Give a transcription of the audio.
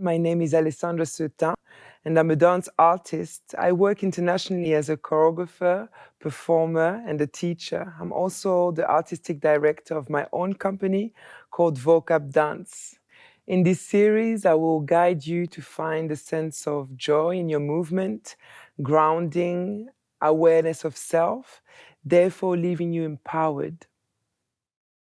My name is Alesandra Seutin, and I'm a dance artist. I work internationally as a choreographer, performer, and a teacher. I'm also the artistic director of my own company called Vocab Dance. In this series, I will guide you to find a sense of joy in your movement, grounding, awareness of self, therefore leaving you empowered